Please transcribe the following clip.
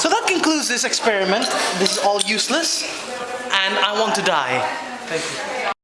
So that concludes this experiment. This is all useless and I want to die. Thank you.